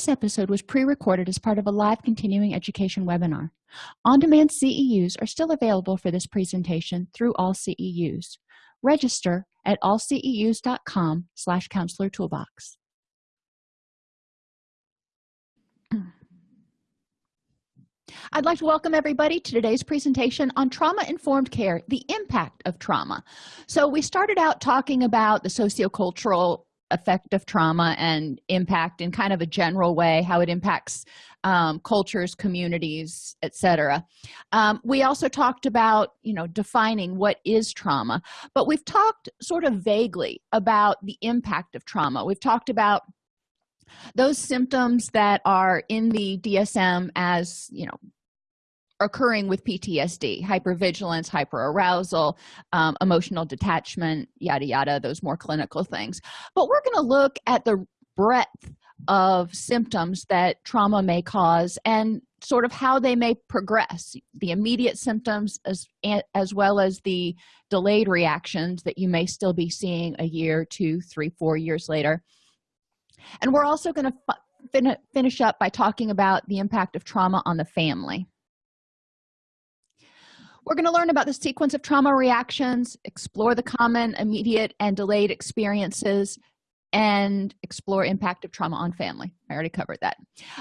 this episode was pre-recorded as part of a live continuing education webinar. On-demand ceus are still available for this presentation through all ceus register at allceus.com slash counselor toolbox. I'd like to welcome everybody to today's presentation on trauma-informed care, the impact of trauma. So we started out talking about the sociocultural effect of trauma and impact in kind of a general way, how it impacts um, cultures, communities, etc. Um, we also talked about, you know, defining what is trauma, but we've talked sort of vaguely about the impact of trauma. We've talked about those symptoms that are in the dsm as you know occurring with ptsd hypervigilance hyperarousal um, emotional detachment yada yada those more clinical things. But we're going to look at the breadth of symptoms that trauma may cause and sort of how they may progress the immediate symptoms as as well as the delayed reactions that you may still be seeing a year two three four years later. And we're also going to fin finish up by talking about the impact of trauma on the family we're going to learn about the sequence of trauma reactions explore the common immediate and delayed experiences and explore impact of trauma on family. I already covered that.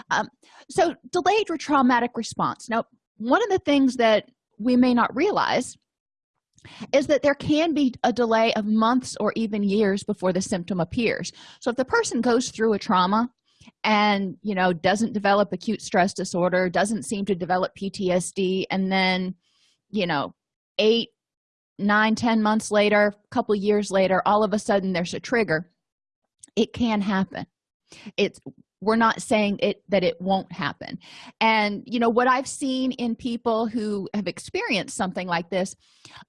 Um, so delayed or traumatic response. Now one of the things that we may not realize is that there can be a delay of months or even years before the symptom appears. So if the person goes through a trauma and you know doesn't develop acute stress disorder doesn't seem to develop ptsd and then you know eight nine ten months later a couple years later all of a sudden there's a trigger. It can happen. It's we're not saying it that it won't happen. And you know what i've seen in people who have experienced something like this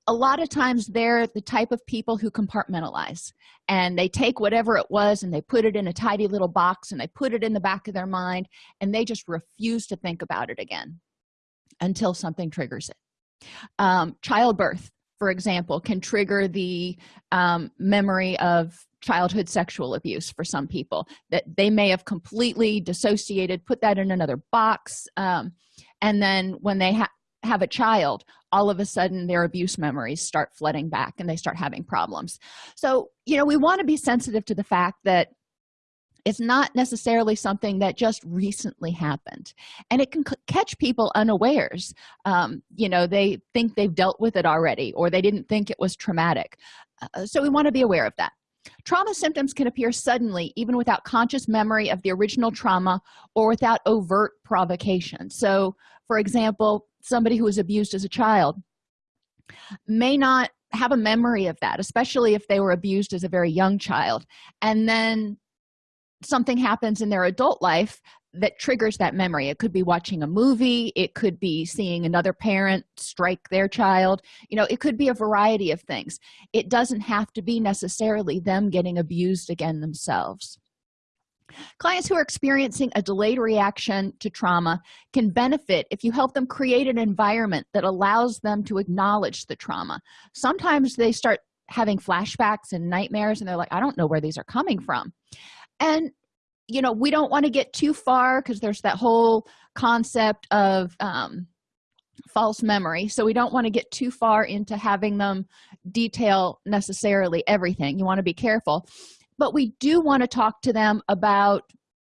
a lot of times they're the type of people who compartmentalize and they take whatever it was and they put it in a tidy little box and they put it in the back of their mind and they just refuse to think about it again until something triggers it um, childbirth for example can trigger the um, memory of childhood sexual abuse for some people that they may have completely dissociated put that in another box um, and then when they ha have a child all of a sudden their abuse memories start flooding back and they start having problems. So you know we want to be sensitive to the fact that it's not necessarily something that just recently happened. And it can catch people unawares. Um, you know they think they've dealt with it already or they didn't think it was traumatic. Uh, so we want to be aware of that. Trauma symptoms can appear suddenly even without conscious memory of the original trauma or without overt provocation. So for example somebody who was abused as a child may not have a memory of that especially if they were abused as a very young child. And then something happens in their adult life that triggers that memory. It could be watching a movie it could be seeing another parent strike their child. You know it could be a variety of things. It doesn't have to be necessarily them getting abused again themselves. Clients who are experiencing a delayed reaction to trauma can benefit if you help them create an environment that allows them to acknowledge the trauma. Sometimes they start having flashbacks and nightmares and they're like i don't know where these are coming from and you know we don't want to get too far because there's that whole concept of um, false memory. So we don't want to get too far into having them detail necessarily everything. You want to be careful. But we do want to talk to them about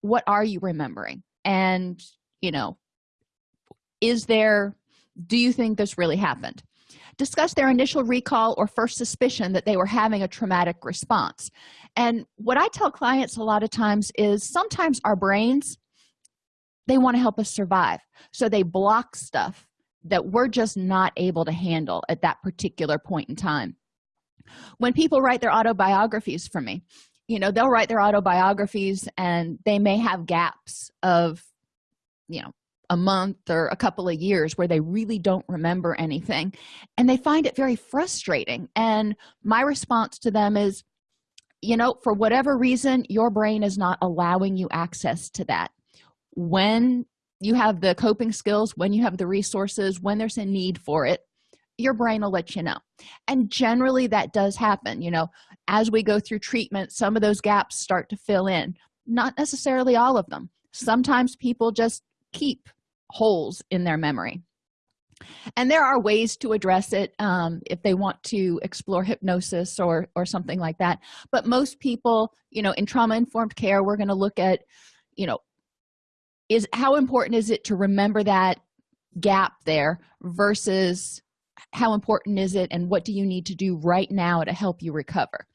what are you remembering? And you know is there do you think this really happened discuss their initial recall or first suspicion that they were having a traumatic response. And what i tell clients a lot of times is sometimes our brains they want to help us survive. So they block stuff that we're just not able to handle at that particular point in time. When people write their autobiographies for me you know they'll write their autobiographies and they may have gaps of you know a month or a couple of years where they really don't remember anything. And they find it very frustrating. And my response to them is you know for whatever reason your brain is not allowing you access to that. When you have the coping skills when you have the resources when there's a need for it your brain will let you know. And generally that does happen. You know as we go through treatment some of those gaps start to fill in. Not necessarily all of them. Sometimes people just keep holes in their memory. And there are ways to address it um, if they want to explore hypnosis or or something like that. But most people you know in trauma informed care we're going to look at you know is how important is it to remember that gap there versus how important is it and what do you need to do right now to help you recover?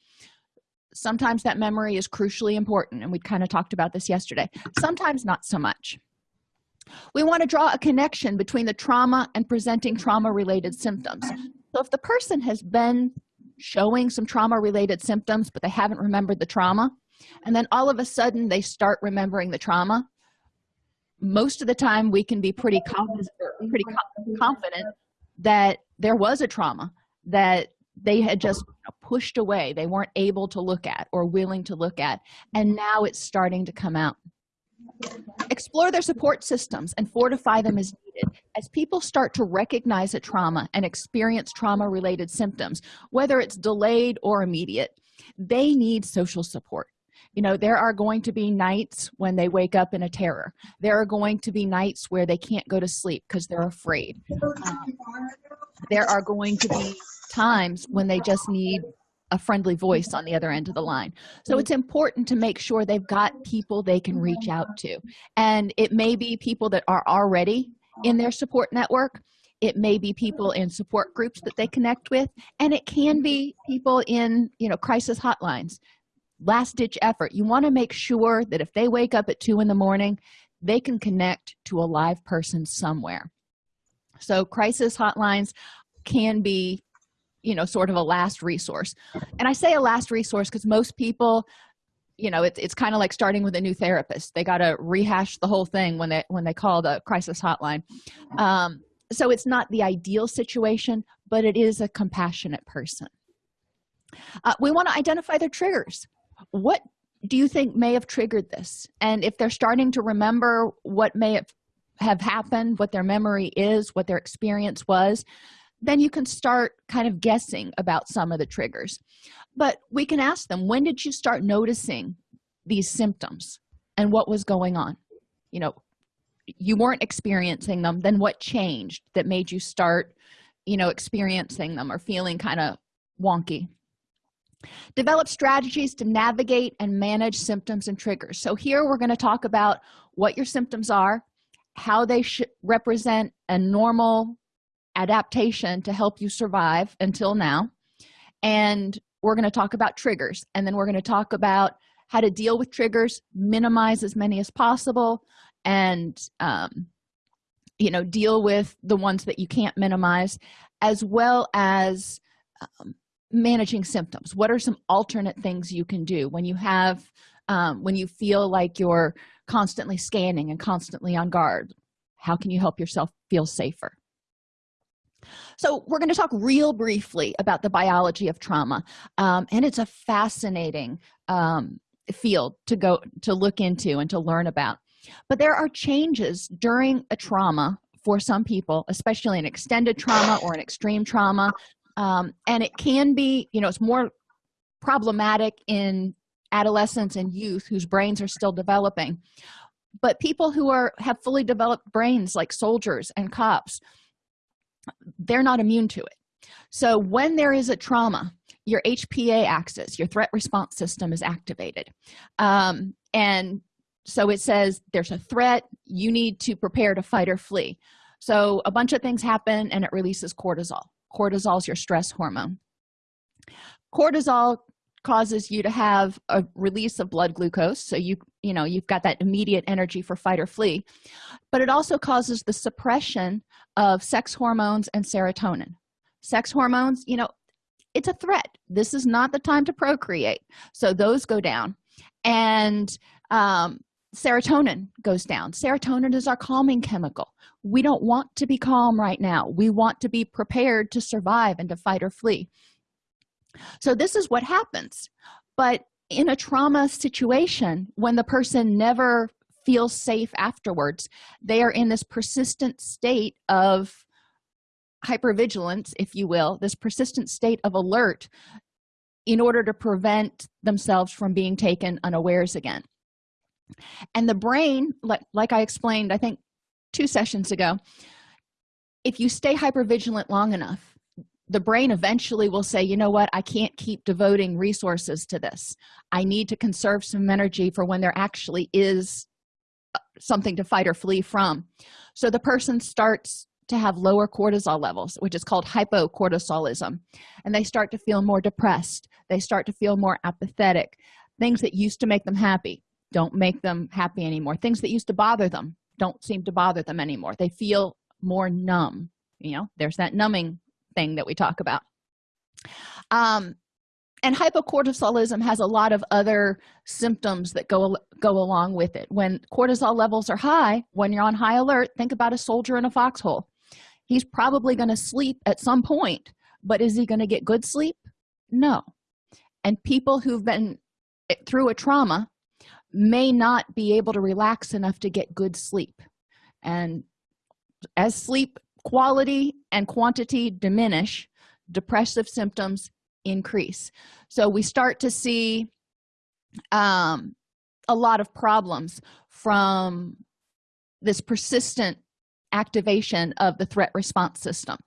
Sometimes that memory is crucially important and we kind of talked about this yesterday. Sometimes not so much we want to draw a connection between the trauma and presenting trauma related symptoms. So if the person has been showing some trauma related symptoms but they haven't remembered the trauma and then all of a sudden they start remembering the trauma most of the time we can be pretty confident pretty confident that there was a trauma that they had just pushed away they weren't able to look at or willing to look at and now it's starting to come out explore their support systems and fortify them as needed. As people start to recognize a trauma and experience trauma related symptoms whether it's delayed or immediate they need social support. You know there are going to be nights when they wake up in a terror. There are going to be nights where they can't go to sleep because they're afraid. Um, there are going to be times when they just need a friendly voice on the other end of the line. So it's important to make sure they've got people they can reach out to. And it may be people that are already in their support network. It may be people in support groups that they connect with. And it can be people in you know crisis hotlines. Last ditch effort. You want to make sure that if they wake up at two in the morning they can connect to a live person somewhere. So crisis hotlines can be you know sort of a last resource. And i say a last resource because most people you know it's, it's kind of like starting with a new therapist. They got to rehash the whole thing when they when they call the crisis hotline. Um, so it's not the ideal situation but it is a compassionate person. Uh, we want to identify their triggers. What do you think may have triggered this? And if they're starting to remember what may have have happened what their memory is what their experience was then you can start kind of guessing about some of the triggers. But we can ask them when did you start noticing these symptoms and what was going on? You know you weren't experiencing them then what changed that made you start you know experiencing them or feeling kind of wonky? Develop strategies to navigate and manage symptoms and triggers. So here we're going to talk about what your symptoms are how they should represent a normal adaptation to help you survive until now. And we're going to talk about triggers and then we're going to talk about how to deal with triggers minimize as many as possible and um, you know deal with the ones that you can't minimize as well as um, managing symptoms. What are some alternate things you can do when you have um, when you feel like you're constantly scanning and constantly on guard? How can you help yourself feel safer so we're going to talk real briefly about the biology of trauma um, and it's a fascinating um, field to go to look into and to learn about. But there are changes during a trauma for some people especially an extended trauma or an extreme trauma um, and it can be you know it's more problematic in adolescents and youth whose brains are still developing. But people who are have fully developed brains like soldiers and cops they're not immune to it. So when there is a trauma your hpa axis your threat response system is activated. Um, and so it says there's a threat you need to prepare to fight or flee. So a bunch of things happen and it releases cortisol. Cortisol is your stress hormone. Cortisol causes you to have a release of blood glucose. So you you know you've got that immediate energy for fight or flee. But it also causes the suppression of sex hormones and serotonin. Sex hormones you know it's a threat. This is not the time to procreate. So those go down. And um, serotonin goes down. Serotonin is our calming chemical. We don't want to be calm right now. We want to be prepared to survive and to fight or flee. So this is what happens. But in a trauma situation when the person never feels safe afterwards. They are in this persistent state of hypervigilance if you will this persistent state of alert in order to prevent themselves from being taken unawares again. And the brain like, like i explained i think two sessions ago if you stay hypervigilant long enough the brain eventually will say you know what? I can't keep devoting resources to this. I need to conserve some energy for when there actually is something to fight or flee from. So the person starts to have lower cortisol levels which is called hypocortisolism and they start to feel more depressed. They start to feel more apathetic. Things that used to make them happy don't make them happy anymore. Things that used to bother them don't seem to bother them anymore. They feel more numb you know? There's that numbing thing that we talk about. Um and hypocortisolism has a lot of other symptoms that go go along with it. When cortisol levels are high when you're on high alert think about a soldier in a foxhole. He's probably going to sleep at some point but is he going to get good sleep? No. And people who've been eh, through a trauma may not be able to relax enough to get good sleep. And as sleep quality and quantity diminish depressive symptoms increase. So we start to see um, a lot of problems from this persistent activation of the threat response system.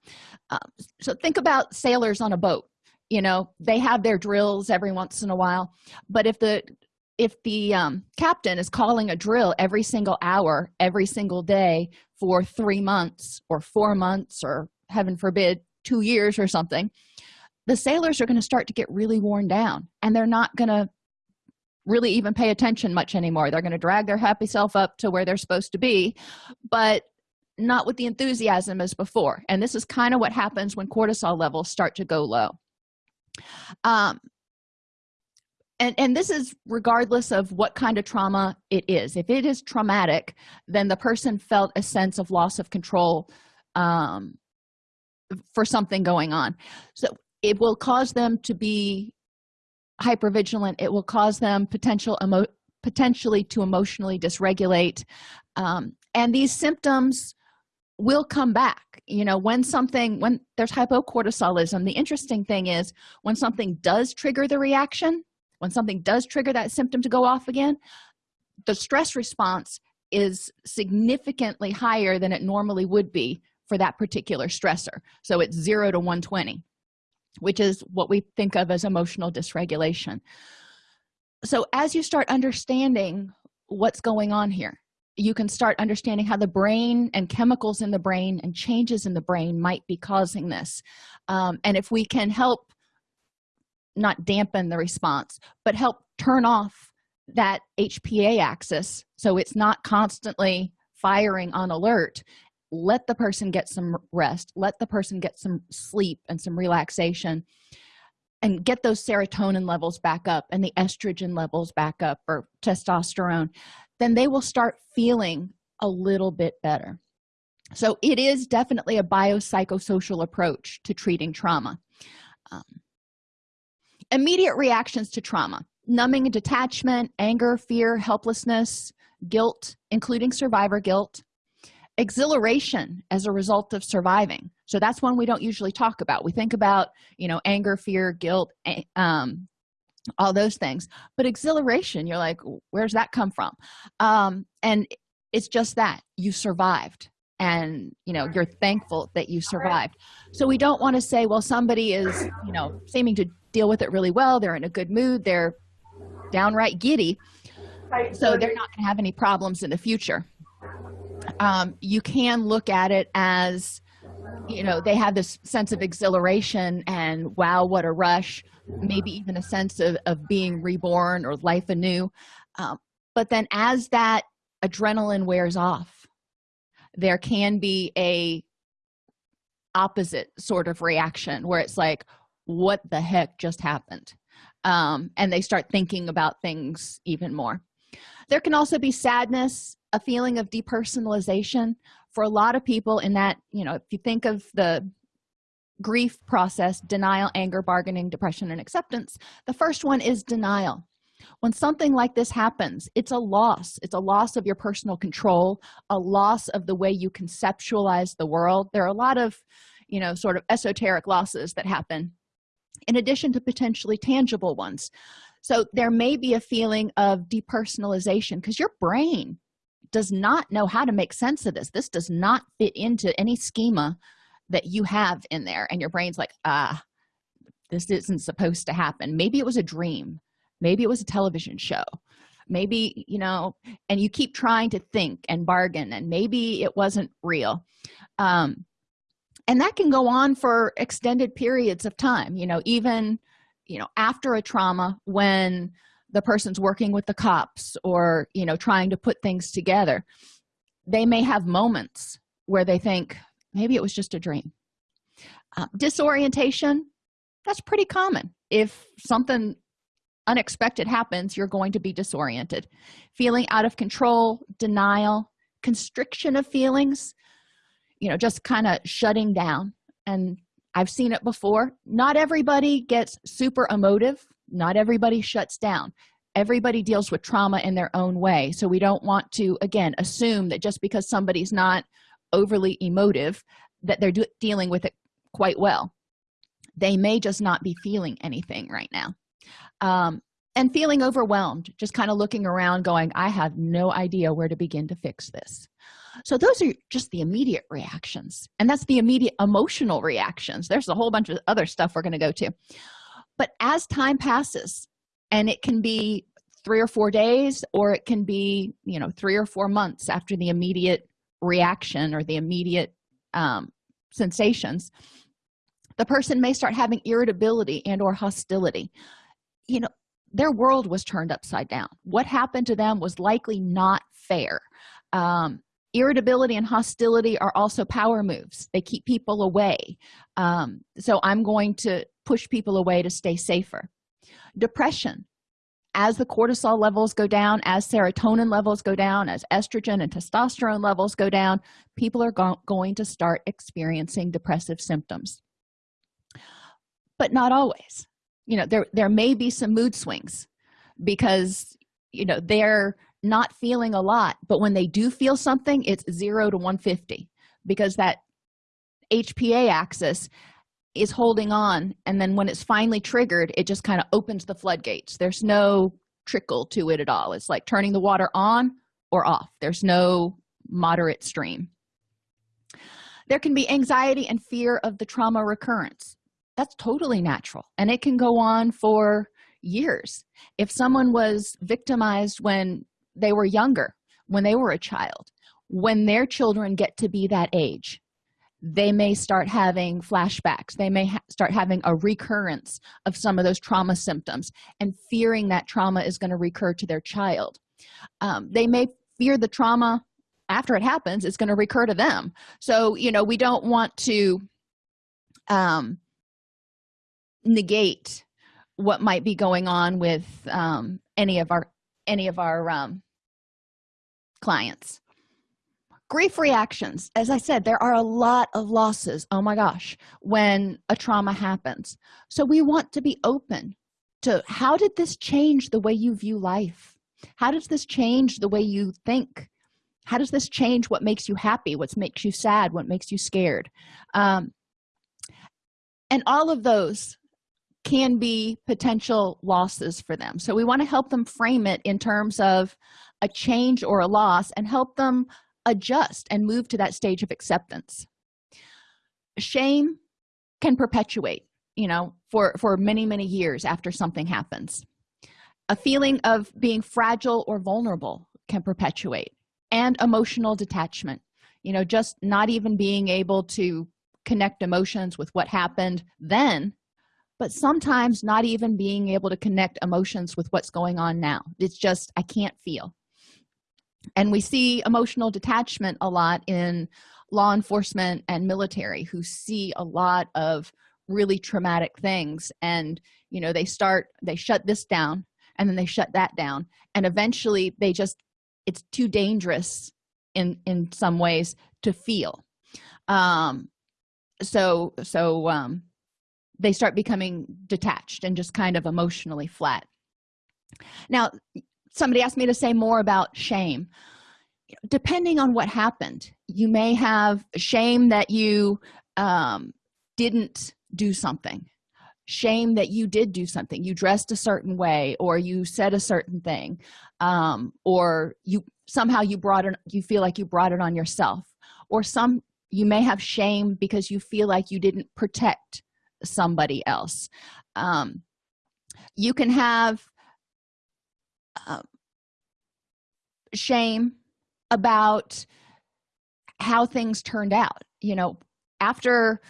Um, so think about sailors on a boat. You know they have their drills every once in a while but if the if the um, captain is calling a drill every single hour every single day for three months or four months or heaven forbid two years or something the sailors are going to start to get really worn down and they're not going to really even pay attention much anymore. They're going to drag their happy self up to where they're supposed to be but not with the enthusiasm as before. And this is kind of what happens when cortisol levels start to go low. Um, and and this is regardless of what kind of trauma it is. If it is traumatic then the person felt a sense of loss of control um, for something going on. So it will cause them to be hypervigilant. It will cause them potential emo potentially to emotionally dysregulate. Um, and these symptoms will come back. You know when something when there's hypocortisolism the interesting thing is when something does trigger the reaction when something does trigger that symptom to go off again the stress response is significantly higher than it normally would be for that particular stressor. So it's 0 to 120 which is what we think of as emotional dysregulation. So as you start understanding what's going on here you can start understanding how the brain and chemicals in the brain and changes in the brain might be causing this. Um, and if we can help not dampen the response but help turn off that hpa axis so it's not constantly firing on alert let the person get some rest let the person get some sleep and some relaxation and get those serotonin levels back up and the estrogen levels back up or testosterone then they will start feeling a little bit better. So it is definitely a biopsychosocial approach to treating trauma. Um, immediate reactions to trauma numbing and detachment anger fear helplessness guilt including survivor guilt exhilaration as a result of surviving. So that's one we don't usually talk about. We think about you know anger fear guilt um all those things. But exhilaration you're like where's that come from? Um and it's just that you survived. And you know you're thankful that you survived. So we don't want to say well somebody is you know seeming to deal with it really well. They're in a good mood. They're downright giddy. So they're not going to have any problems in the future um, you can look at it as you know they have this sense of exhilaration and wow what a rush. Maybe even a sense of, of being reborn or life anew. Um, but then as that adrenaline wears off there can be a opposite sort of reaction where it's like what the heck just happened? Um, and they start thinking about things even more. There can also be sadness a feeling of depersonalization for a lot of people in that you know if you think of the grief process denial anger bargaining depression and acceptance the first one is denial. When something like this happens it's a loss. It's a loss of your personal control a loss of the way you conceptualize the world. There are a lot of you know sort of esoteric losses that happen in addition to potentially tangible ones. So there may be a feeling of depersonalization because your brain does not know how to make sense of this. This does not fit into any schema that you have in there. And your brain's like ah this isn't supposed to happen. Maybe it was a dream. Maybe it was a television show. Maybe you know and you keep trying to think and bargain and maybe it wasn't real. Um and that can go on for extended periods of time. You know even you know after a trauma when the person's working with the cops or you know trying to put things together they may have moments where they think maybe it was just a dream. Uh, disorientation that's pretty common. If something unexpected happens you're going to be disoriented. Feeling out of control denial constriction of feelings you know just kind of shutting down. And i've seen it before. Not everybody gets super emotive not everybody shuts down. Everybody deals with trauma in their own way. So we don't want to again assume that just because somebody's not overly emotive that they're dealing with it quite well. They may just not be feeling anything right now. Um, and feeling overwhelmed just kind of looking around going i have no idea where to begin to fix this. So those are just the immediate reactions. And that's the immediate emotional reactions. There's a whole bunch of other stuff we're going to go to but as time passes and it can be three or four days or it can be you know three or four months after the immediate reaction or the immediate um, sensations the person may start having irritability and or hostility. You know their world was turned upside down. What happened to them was likely not fair. Um, irritability and hostility are also power moves. They keep people away. Um, so i'm going to push people away to stay safer. Depression. As the cortisol levels go down as serotonin levels go down as estrogen and testosterone levels go down people are go going to start experiencing depressive symptoms. But not always. You know there there may be some mood swings because you know they're not feeling a lot but when they do feel something it's 0 to 150 because that hpa axis is holding on and then when it's finally triggered it just kind of opens the floodgates. There's no trickle to it at all. It's like turning the water on or off. There's no moderate stream. There can be anxiety and fear of the trauma recurrence. That's totally natural and it can go on for years. If someone was victimized when they were younger when they were a child when their children get to be that age they may start having flashbacks. They may ha start having a recurrence of some of those trauma symptoms and fearing that trauma is going to recur to their child. Um, they may fear the trauma after it happens is going to recur to them. So you know we don't want to um, negate what might be going on with um, any of our any of our um, clients grief reactions. As i said there are a lot of losses oh my gosh when a trauma happens. So we want to be open to how did this change the way you view life? How does this change the way you think? How does this change what makes you happy what makes you sad what makes you scared? Um, and all of those can be potential losses for them. So we want to help them frame it in terms of a change or a loss and help them adjust and move to that stage of acceptance. Shame can perpetuate you know for for many many years after something happens. A feeling of being fragile or vulnerable can perpetuate and emotional detachment you know just not even being able to connect emotions with what happened then but sometimes not even being able to connect emotions with what's going on now. It's just i can't feel and we see emotional detachment a lot in law enforcement and military who see a lot of really traumatic things. And you know they start they shut this down and then they shut that down. And eventually they just it's too dangerous in in some ways to feel. Um so so um they start becoming detached and just kind of emotionally flat. Now somebody asked me to say more about shame. Depending on what happened you may have shame that you um, didn't do something shame that you did do something. You dressed a certain way or you said a certain thing um, or you somehow you brought it you feel like you brought it on yourself. Or some you may have shame because you feel like you didn't protect somebody else. Um, you can have uh, shame about how things turned out. You know after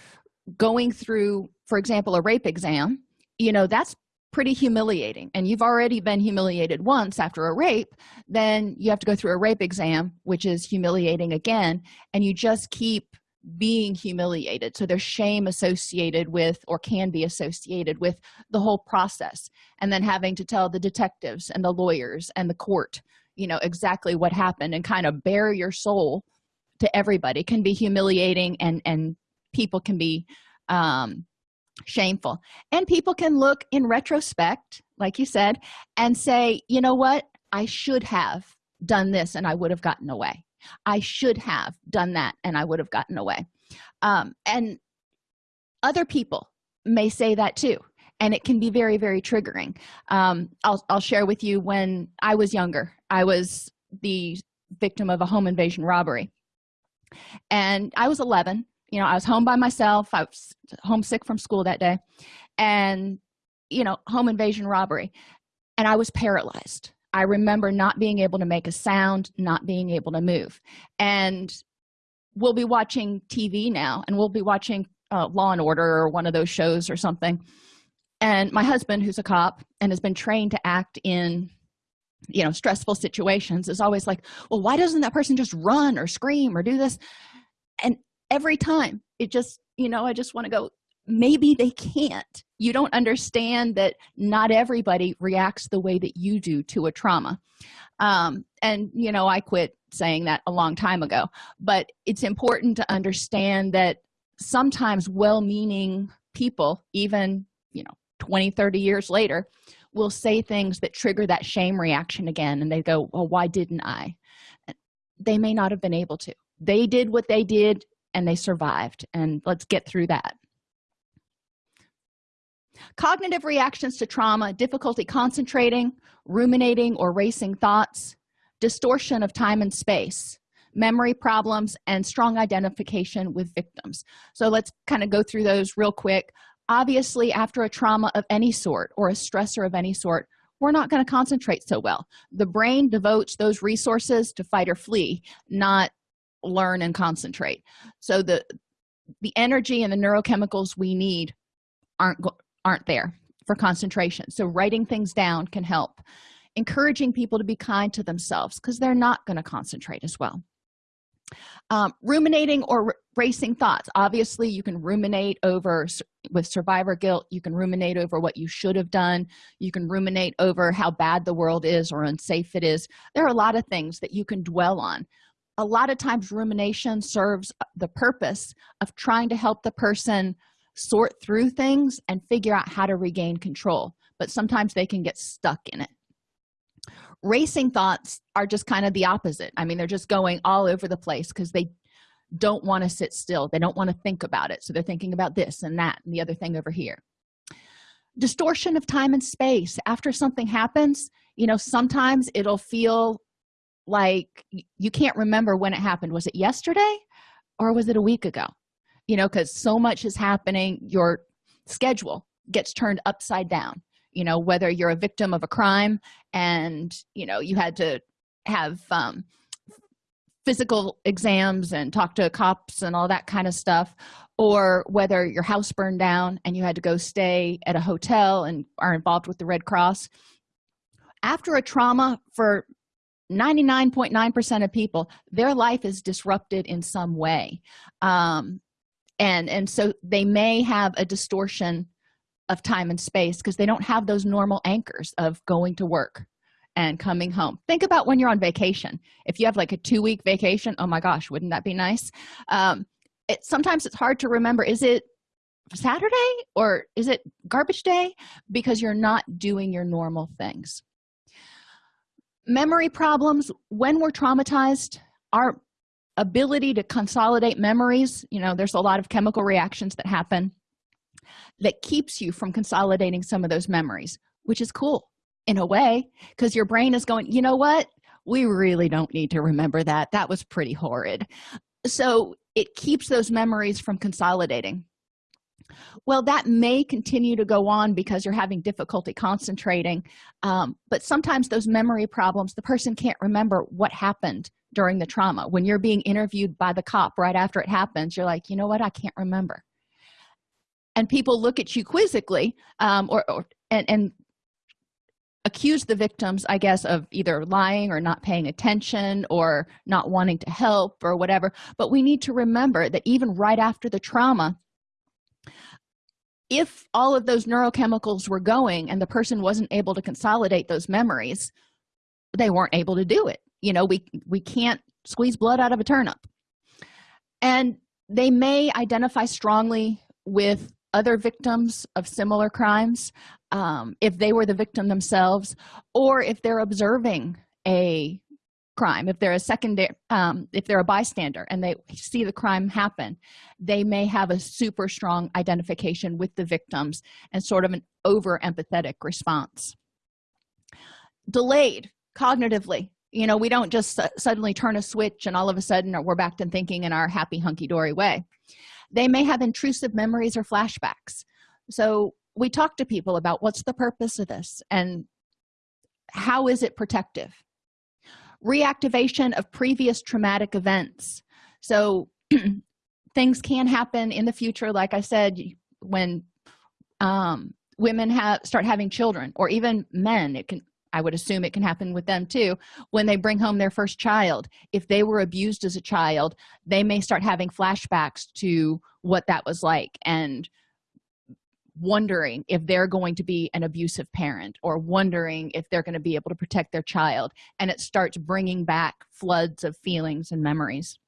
going through for example a rape exam you know that's pretty humiliating. And you've already been humiliated once after a rape then you have to go through a rape exam which is humiliating again and you just keep being humiliated. So there's shame associated with or can be associated with the whole process and then having to tell the detectives and the lawyers and the court you know exactly what happened and kind of bare your soul to everybody. Can be humiliating and and people can be um shameful. And people can look in retrospect like you said and say you know what? I should have done this and i would have gotten away i should have done that and i would have gotten away. Um, and other people may say that too and it can be very very triggering. Um, I'll, I'll share with you when i was younger i was the victim of a home invasion robbery. And i was 11 you know i was home by myself i was homesick from school that day. And you know home invasion robbery. And i was paralyzed i remember not being able to make a sound not being able to move. And we'll be watching tv now and we'll be watching uh, law and order or one of those shows or something. And my husband who's a cop and has been trained to act in you know stressful situations is always like well why doesn't that person just run or scream or do this? And every time it just you know i just want to go maybe they can't. You don't understand that not everybody reacts the way that you do to a trauma. Um, and you know i quit saying that a long time ago but it's important to understand that sometimes well-meaning people even you know 20 30 years later will say things that trigger that shame reaction again and they go well why didn't i? They may not have been able to. They did what they did and they survived and let's get through that cognitive reactions to trauma difficulty concentrating ruminating or racing thoughts distortion of time and space memory problems and strong identification with victims. So let's kind of go through those real quick. Obviously after a trauma of any sort or a stressor of any sort we're not going to concentrate so well. The brain devotes those resources to fight or flee not learn and concentrate. So the the energy and the neurochemicals we need aren't aren't there for concentration. So writing things down can help. Encouraging people to be kind to themselves because they're not going to concentrate as well. Um, ruminating or racing thoughts. Obviously you can ruminate over with survivor guilt. You can ruminate over what you should have done. You can ruminate over how bad the world is or unsafe it is. There are a lot of things that you can dwell on. A lot of times rumination serves the purpose of trying to help the person sort through things and figure out how to regain control but sometimes they can get stuck in it. Racing thoughts are just kind of the opposite. I mean they're just going all over the place because they don't want to sit still. They don't want to think about it. So they're thinking about this and that and the other thing over here. Distortion of time and space. After something happens you know sometimes it'll feel like you can't remember when it happened. Was it yesterday or was it a week ago you know because so much is happening your schedule gets turned upside down you know whether you're a victim of a crime and you know you had to have um, physical exams and talk to cops and all that kind of stuff or whether your house burned down and you had to go stay at a hotel and are involved with the red cross. After a trauma for 99.9 percent of people their life is disrupted in some way. Um, and and so they may have a distortion of time and space because they don't have those normal anchors of going to work and coming home. Think about when you're on vacation. If you have like a two-week vacation oh my gosh wouldn't that be nice? Um, it, sometimes it's hard to remember is it saturday or is it garbage day? Because you're not doing your normal things. Memory problems when we're traumatized our ability to consolidate memories. You know there's a lot of chemical reactions that happen that keeps you from consolidating some of those memories which is cool in a way because your brain is going you know what? We really don't need to remember that. That was pretty horrid. So it keeps those memories from consolidating. Well that may continue to go on because you're having difficulty concentrating um, but sometimes those memory problems the person can't remember what happened during the trauma. When you're being interviewed by the cop right after it happens you're like you know what? I can't remember. And people look at you quizzically um, or, or and, and accuse the victims i guess of either lying or not paying attention or not wanting to help or whatever. But we need to remember that even right after the trauma if all of those neurochemicals were going and the person wasn't able to consolidate those memories they weren't able to do it you know we we can't squeeze blood out of a turnip. And they may identify strongly with other victims of similar crimes um, if they were the victim themselves or if they're observing a crime if they're a secondary um, if they're a bystander and they see the crime happen they may have a super strong identification with the victims and sort of an over empathetic response. Delayed cognitively you know we don't just suddenly turn a switch and all of a sudden we're back to thinking in our happy hunky-dory way. They may have intrusive memories or flashbacks. So we talk to people about what's the purpose of this and how is it protective? Reactivation of previous traumatic events. So things can happen in the future like i said when um, women have start having children or even men it can i would assume it can happen with them too when they bring home their first child if they were abused as a child they may start having flashbacks to what that was like and wondering if they're going to be an abusive parent or wondering if they're going to be able to protect their child and it starts bringing back floods of feelings and memories.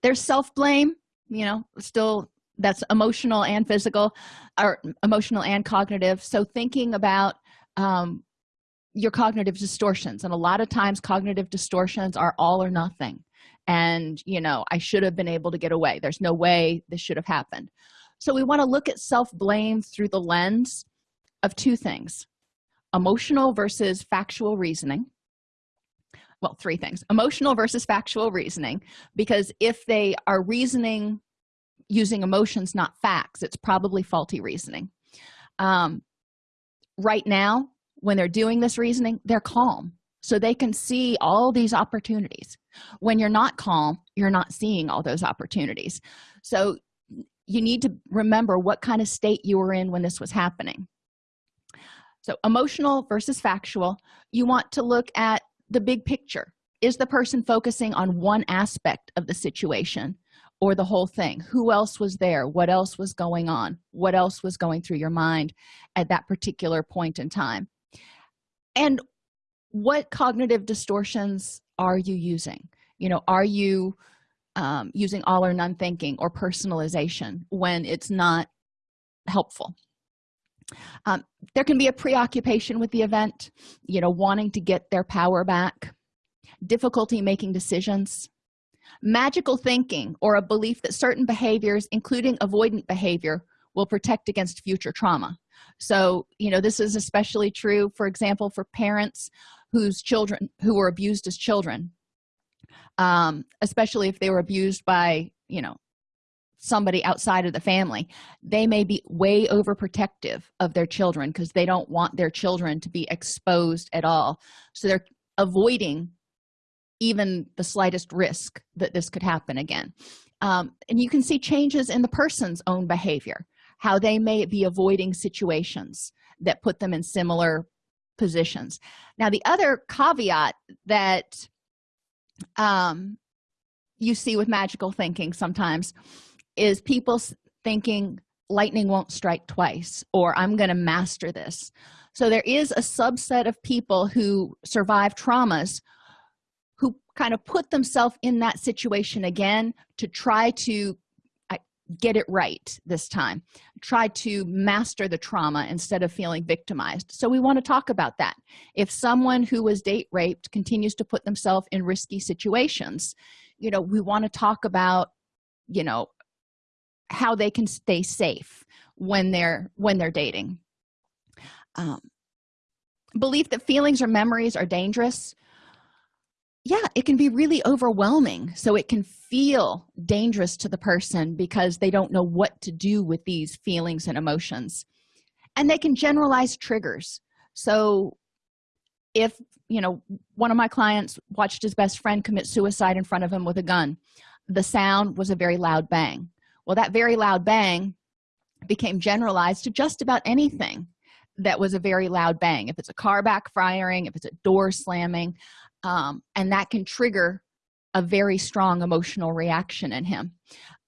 There's self-blame you know still that's emotional and physical or emotional and cognitive. So thinking about um, your cognitive distortions and a lot of times cognitive distortions are all or nothing. And you know i should have been able to get away. There's no way this should have happened. So we want to look at self-blame through the lens of two things emotional versus factual reasoning. Well three things emotional versus factual reasoning because if they are reasoning using emotions not facts it's probably faulty reasoning. Um, right now when they're doing this reasoning they're calm. So they can see all these opportunities. When you're not calm you're not seeing all those opportunities. So you need to remember what kind of state you were in when this was happening. So emotional versus factual you want to look at the big picture. Is the person focusing on one aspect of the situation or the whole thing? Who else was there? What else was going on? What else was going through your mind at that particular point in time and what cognitive distortions are you using? You know are you um, using all or none thinking or personalization when it's not helpful? Um, there can be a preoccupation with the event you know wanting to get their power back difficulty making decisions magical thinking or a belief that certain behaviors including avoidant behavior will protect against future trauma. So you know this is especially true for example for parents whose children who were abused as children um, especially if they were abused by you know somebody outside of the family. They may be way overprotective of their children because they don't want their children to be exposed at all. So they're avoiding even the slightest risk that this could happen again. Um, and you can see changes in the person's own behavior how they may be avoiding situations that put them in similar positions. Now the other caveat that um, you see with magical thinking sometimes is people thinking lightning won't strike twice or i'm going to master this. So there is a subset of people who survive traumas who kind of put themselves in that situation again to try to get it right this time. Try to master the trauma instead of feeling victimized. So we want to talk about that. If someone who was date raped continues to put themselves in risky situations you know we want to talk about you know how they can stay safe when they're when they're dating. Um, belief that feelings or memories are dangerous yeah it can be really overwhelming. So it can feel dangerous to the person because they don't know what to do with these feelings and emotions. And they can generalize triggers. So if you know one of my clients watched his best friend commit suicide in front of him with a gun the sound was a very loud bang. Well that very loud bang became generalized to just about anything that was a very loud bang. If it's a car backfiring if it's a door slamming um, and that can trigger a very strong emotional reaction in him.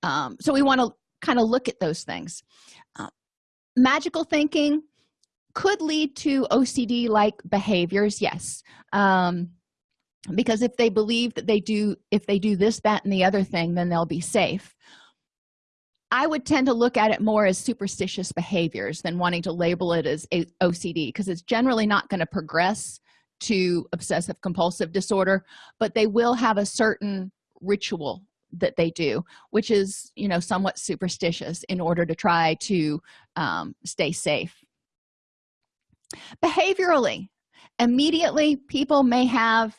Um, so we want to kind of look at those things. Uh, magical thinking could lead to ocd like behaviors yes. Um, because if they believe that they do if they do this that and the other thing then they'll be safe. I would tend to look at it more as superstitious behaviors than wanting to label it as ocd because it's generally not going to progress to obsessive compulsive disorder but they will have a certain ritual that they do which is you know somewhat superstitious in order to try to um, stay safe. Behaviorally immediately people may have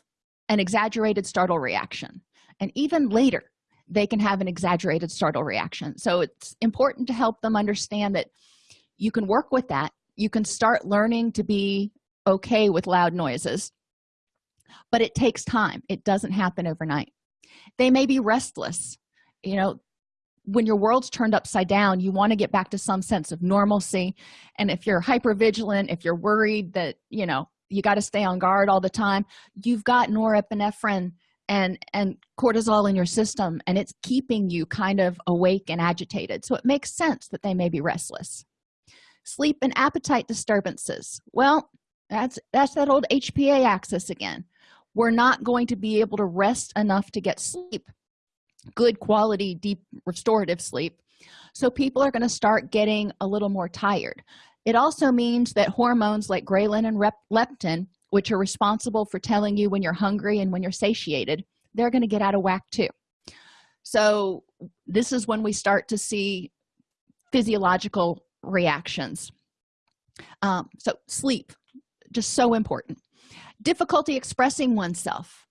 an exaggerated startle reaction and even later they can have an exaggerated startle reaction. So it's important to help them understand that you can work with that. You can start learning to be okay with loud noises. But it takes time. It doesn't happen overnight. They may be restless. You know when your world's turned upside down you want to get back to some sense of normalcy. And if you're hyper vigilant if you're worried that you know you got to stay on guard all the time you've got norepinephrine and and cortisol in your system and it's keeping you kind of awake and agitated. So it makes sense that they may be restless. Sleep and appetite disturbances. Well that's that's that old hpa axis again. We're not going to be able to rest enough to get sleep good quality deep restorative sleep. So people are going to start getting a little more tired. It also means that hormones like ghrelin and leptin which are responsible for telling you when you're hungry and when you're satiated they're going to get out of whack too. So this is when we start to see physiological reactions. Um, so sleep just so important. Difficulty expressing oneself.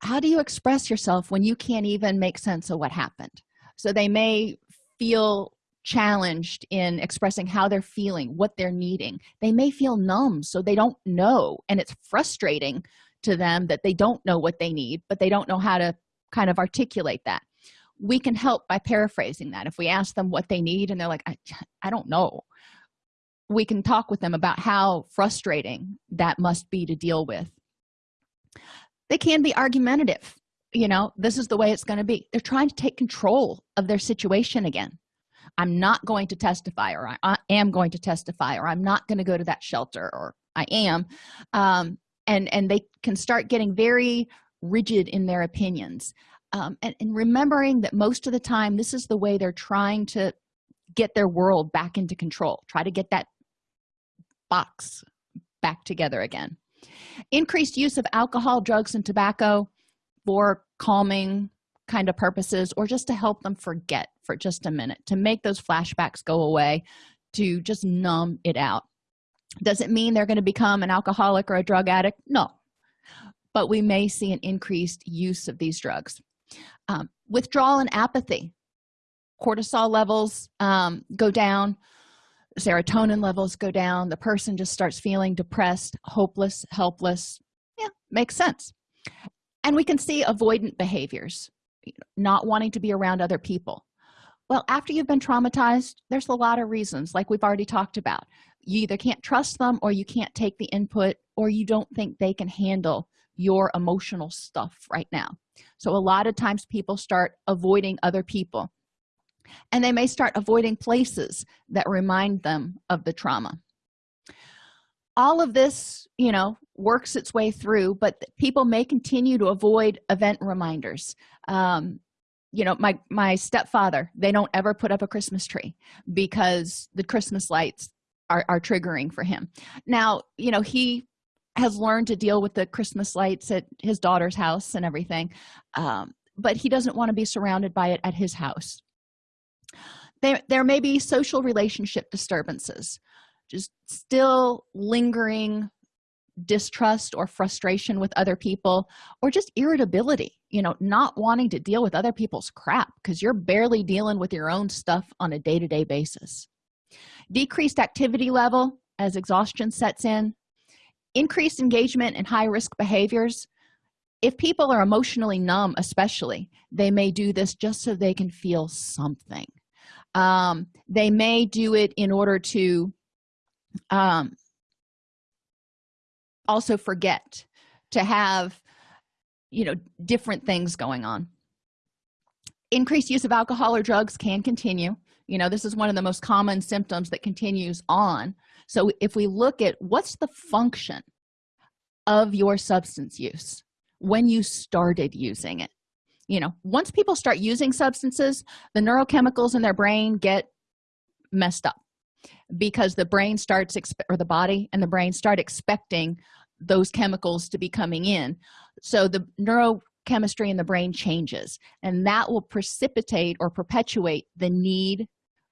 How do you express yourself when you can't even make sense of what happened? So they may feel challenged in expressing how they're feeling what they're needing. They may feel numb so they don't know and it's frustrating to them that they don't know what they need but they don't know how to kind of articulate that. We can help by paraphrasing that. If we ask them what they need and they're like i, I don't know we can talk with them about how frustrating that must be to deal with. They can be argumentative you know this is the way it's going to be. They're trying to take control of their situation again. I'm not going to testify or i am going to testify or i'm not going to go to that shelter or i am. Um, and and they can start getting very rigid in their opinions. Um, and, and remembering that most of the time this is the way they're trying to get their world back into control try to get that box back together again. Increased use of alcohol drugs and tobacco for calming kind of purposes or just to help them forget for just a minute to make those flashbacks go away to just numb it out. Does it mean they're going to become an alcoholic or a drug addict? No. But we may see an increased use of these drugs. Um, withdrawal and apathy. Cortisol levels um, go down serotonin levels go down the person just starts feeling depressed hopeless helpless. Yeah makes sense. And we can see avoidant behaviors not wanting to be around other people. Well after you've been traumatized there's a lot of reasons like we've already talked about. You either can't trust them or you can't take the input or you don't think they can handle your emotional stuff right now. So a lot of times people start avoiding other people and they may start avoiding places that remind them of the trauma. All of this you know works its way through but people may continue to avoid event reminders. Um, you know my my stepfather they don't ever put up a christmas tree because the christmas lights are, are triggering for him. Now you know he has learned to deal with the christmas lights at his daughter's house and everything um, but he doesn't want to be surrounded by it at his house there, there may be social relationship disturbances just still lingering distrust or frustration with other people or just irritability you know not wanting to deal with other people's crap because you're barely dealing with your own stuff on a day-to-day basis. Decreased activity level as exhaustion sets in. Increased engagement in high-risk behaviors. If people are emotionally numb especially they may do this just so they can feel something um, they may do it in order to um, also forget to have you know different things going on. Increased use of alcohol or drugs can continue. You know this is one of the most common symptoms that continues on. So if we look at what's the function of your substance use when you started using it you know once people start using substances the neurochemicals in their brain get messed up because the brain starts or the body and the brain start expecting those chemicals to be coming in. So the neurochemistry in the brain changes and that will precipitate or perpetuate the need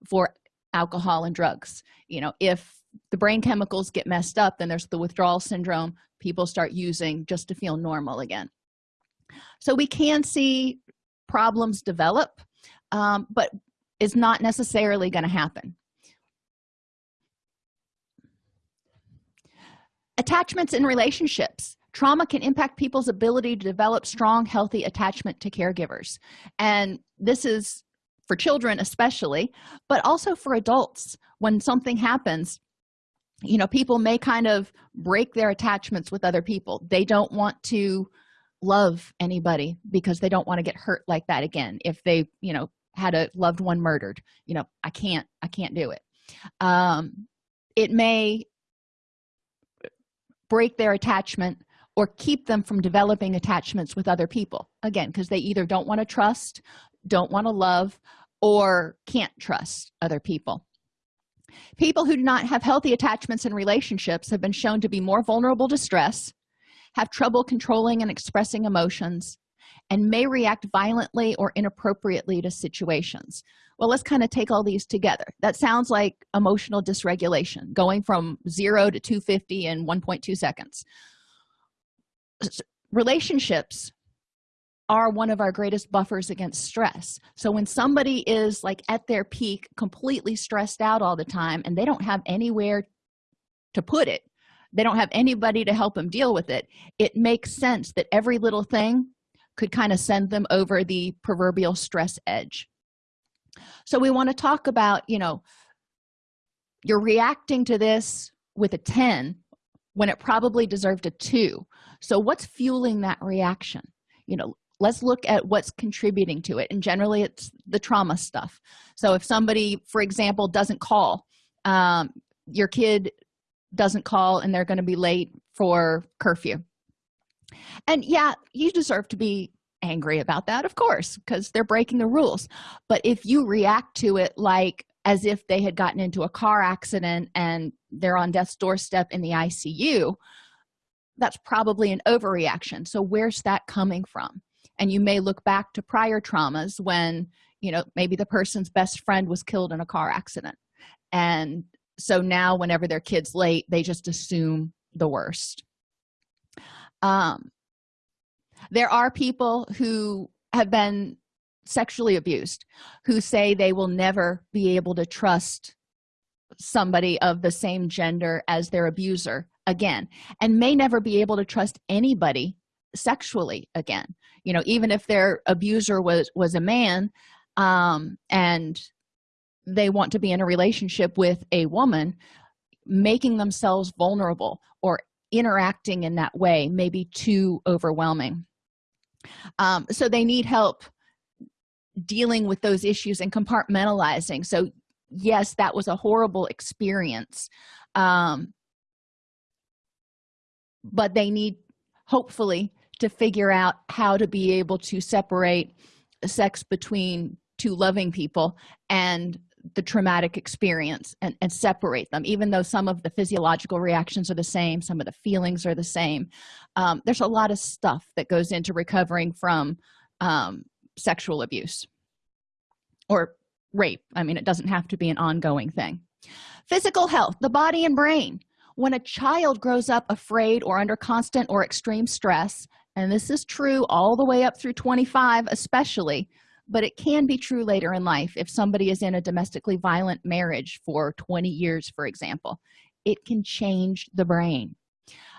for alcohol and drugs. You know if the brain chemicals get messed up then there's the withdrawal syndrome. People start using just to feel normal again so we can see problems develop um, but it's not necessarily going to happen. Attachments in relationships. Trauma can impact people's ability to develop strong healthy attachment to caregivers. And this is for children especially but also for adults. When something happens you know people may kind of break their attachments with other people. They don't want to love anybody because they don't want to get hurt like that again if they you know had a loved one murdered you know i can't i can't do it. Um it may break their attachment or keep them from developing attachments with other people again because they either don't want to trust don't want to love or can't trust other people. People who do not have healthy attachments and relationships have been shown to be more vulnerable to stress have trouble controlling and expressing emotions and may react violently or inappropriately to situations. Well let's kind of take all these together. That sounds like emotional dysregulation going from 0 to 250 in 1.2 seconds. Relationships are one of our greatest buffers against stress. So when somebody is like at their peak completely stressed out all the time and they don't have anywhere to put it they don't have anybody to help them deal with it. It makes sense that every little thing could kind of send them over the proverbial stress edge. So we want to talk about you know you're reacting to this with a 10 when it probably deserved a 2 so what's fueling that reaction? You know let's look at what's contributing to it and generally it's the trauma stuff. So if somebody for example doesn't call um, your kid doesn't call and they're going to be late for curfew. And yeah you deserve to be angry about that of course because they're breaking the rules. But if you react to it like as if they had gotten into a car accident and they're on death's doorstep in the icu that's probably an overreaction. So where's that coming from? And you may look back to prior traumas when you know maybe the person's best friend was killed in a car accident. And so now whenever their kids late they just assume the worst. Um there are people who have been sexually abused who say they will never be able to trust somebody of the same gender as their abuser again and may never be able to trust anybody sexually again. You know even if their abuser was was a man um and they want to be in a relationship with a woman making themselves vulnerable or interacting in that way may be too overwhelming. Um, so they need help dealing with those issues and compartmentalizing. So yes that was a horrible experience um, but they need hopefully to figure out how to be able to separate sex between two loving people and the traumatic experience and, and, separate them even though some of the physiological reactions are the same some of the feelings are the same. Um, there's a lot of stuff that goes into recovering from um, sexual abuse or rape. I mean it doesn't have to be an ongoing thing. Physical health the body and brain. When a child grows up afraid or under constant or extreme stress and this is true all the way up through 25 especially but it can be true later in life if somebody is in a domestically violent marriage for 20 years for example. It can change the brain.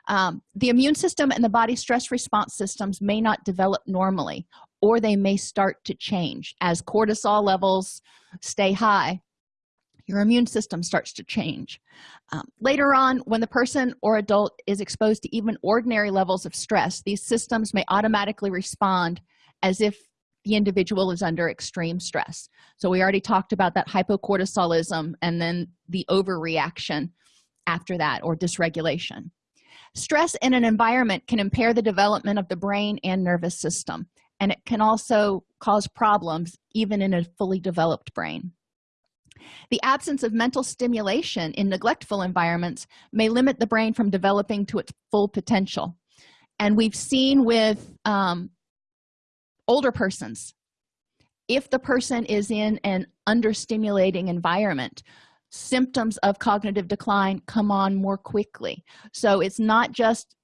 Um, the immune system and the body stress response systems may not develop normally or they may start to change. As cortisol levels stay high your immune system starts to change. Um, later on when the person or adult is exposed to even ordinary levels of stress these systems may automatically respond as if the individual is under extreme stress. So we already talked about that hypocortisolism and then the overreaction after that or dysregulation. Stress in an environment can impair the development of the brain and nervous system and it can also cause problems even in a fully developed brain. The absence of mental stimulation in neglectful environments may limit the brain from developing to its full potential. And we've seen with um, older persons. If the person is in an understimulating environment symptoms of cognitive decline come on more quickly. So it's not just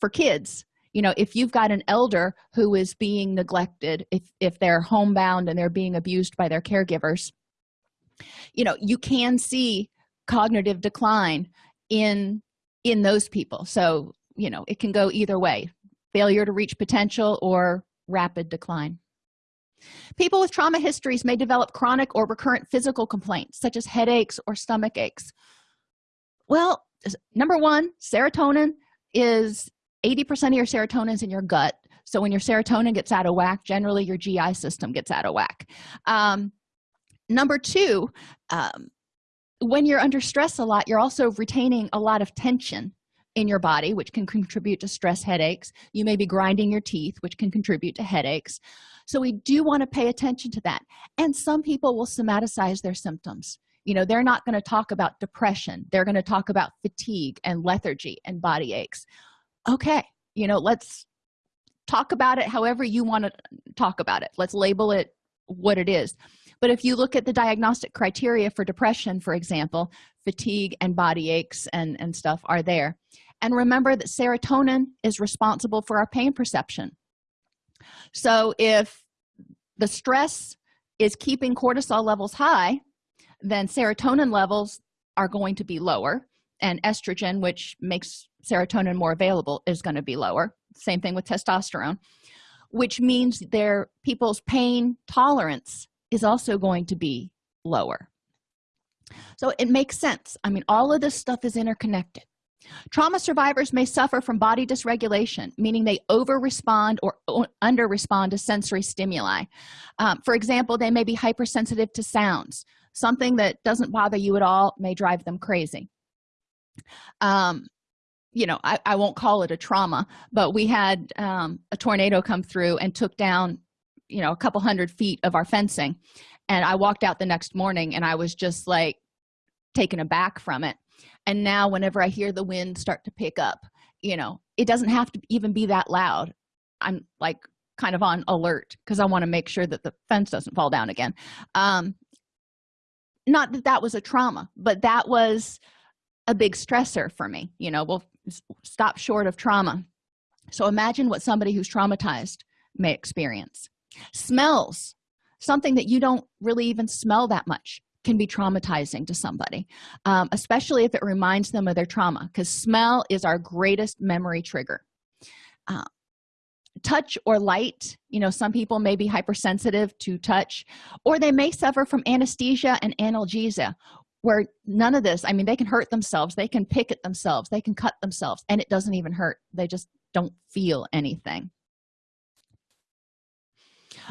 for kids. You know if you've got an elder who is being neglected if if they're homebound and they're being abused by their caregivers you know you can see cognitive decline in in those people. So you know it can go either way failure to reach potential or rapid decline. People with trauma histories may develop chronic or recurrent physical complaints such as headaches or stomach aches. Well number one serotonin is 80 percent of your serotonin is in your gut. So when your serotonin gets out of whack generally your gi system gets out of whack. Um, number two um, when you're under stress a lot you're also retaining a lot of tension in your body which can contribute to stress headaches. You may be grinding your teeth which can contribute to headaches. So we do want to pay attention to that. And some people will somaticize their symptoms. You know they're not going to talk about depression. They're going to talk about fatigue and lethargy and body aches. Okay you know let's talk about it however you want to talk about it. Let's label it what it is but if you look at the diagnostic criteria for depression for example fatigue and body aches and and stuff are there. And remember that serotonin is responsible for our pain perception. So if the stress is keeping cortisol levels high then serotonin levels are going to be lower and estrogen which makes serotonin more available is going to be lower. Same thing with testosterone which means their people's pain tolerance is also going to be lower. So it makes sense. I mean all of this stuff is interconnected. Trauma survivors may suffer from body dysregulation meaning they over respond or under respond to sensory stimuli. Um, for example they may be hypersensitive to sounds. Something that doesn't bother you at all may drive them crazy. Um, you know I, I won't call it a trauma but we had um, a tornado come through and took down you know a couple hundred feet of our fencing. And i walked out the next morning and i was just like taken aback from it. And now whenever i hear the wind start to pick up you know it doesn't have to even be that loud. I'm like kind of on alert because i want to make sure that the fence doesn't fall down again. Um not that that was a trauma but that was a big stressor for me you know we'll stop short of trauma. So imagine what somebody who's traumatized may experience smells. Something that you don't really even smell that much can be traumatizing to somebody um, especially if it reminds them of their trauma because smell is our greatest memory trigger. Uh, touch or light you know some people may be hypersensitive to touch or they may suffer from anesthesia and analgesia where none of this i mean they can hurt themselves they can pick at themselves they can cut themselves and it doesn't even hurt they just don't feel anything